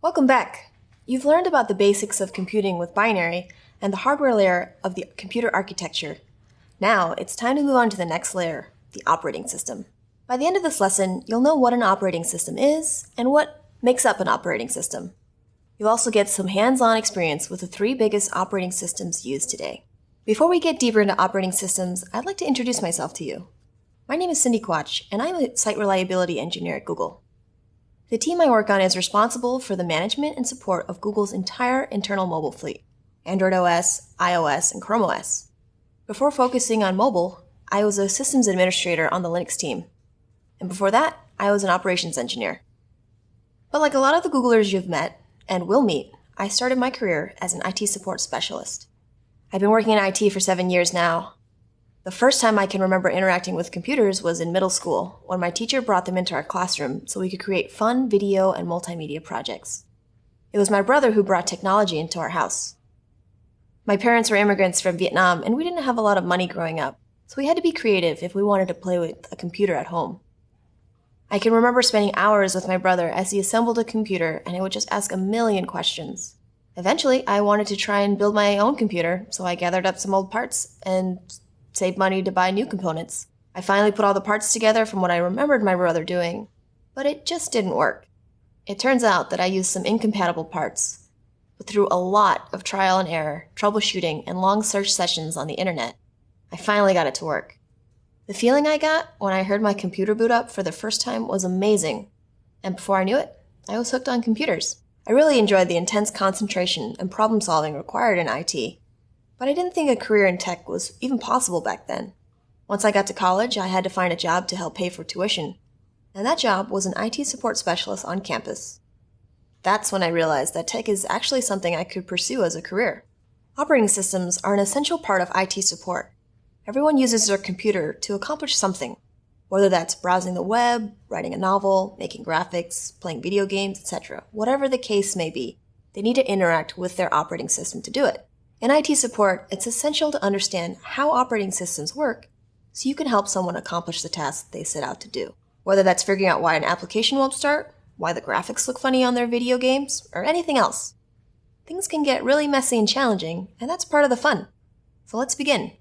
Welcome back. You've learned about the basics of computing with binary and the hardware layer of the computer architecture. Now, it's time to move on to the next layer, the operating system. By the end of this lesson, you'll know what an operating system is and what makes up an operating system. You'll also get some hands-on experience with the three biggest operating systems used today. Before we get deeper into operating systems, I'd like to introduce myself to you. My name is Cindy Quach, and I'm a site reliability engineer at Google. The team I work on is responsible for the management and support of Google's entire internal mobile fleet Android OS, iOS, and Chrome OS. Before focusing on mobile, I was a systems administrator on the Linux team. And before that, I was an operations engineer. But like a lot of the Googlers you've met and will meet, I started my career as an IT support specialist. I've been working in IT for seven years now, the first time I can remember interacting with computers was in middle school, when my teacher brought them into our classroom so we could create fun video and multimedia projects. It was my brother who brought technology into our house. My parents were immigrants from Vietnam, and we didn't have a lot of money growing up, so we had to be creative if we wanted to play with a computer at home. I can remember spending hours with my brother as he assembled a computer and I would just ask a million questions. Eventually, I wanted to try and build my own computer, so I gathered up some old parts and save money to buy new components. I finally put all the parts together from what I remembered my brother doing, but it just didn't work. It turns out that I used some incompatible parts, but through a lot of trial and error, troubleshooting, and long search sessions on the internet, I finally got it to work. The feeling I got when I heard my computer boot up for the first time was amazing, and before I knew it, I was hooked on computers. I really enjoyed the intense concentration and problem solving required in IT, but I didn't think a career in tech was even possible back then. Once I got to college, I had to find a job to help pay for tuition. And that job was an IT support specialist on campus. That's when I realized that tech is actually something I could pursue as a career. Operating systems are an essential part of IT support. Everyone uses their computer to accomplish something, whether that's browsing the web, writing a novel, making graphics, playing video games, etc. Whatever the case may be, they need to interact with their operating system to do it. In IT support, it's essential to understand how operating systems work so you can help someone accomplish the task they set out to do. Whether that's figuring out why an application won't start, why the graphics look funny on their video games, or anything else. Things can get really messy and challenging, and that's part of the fun. So let's begin.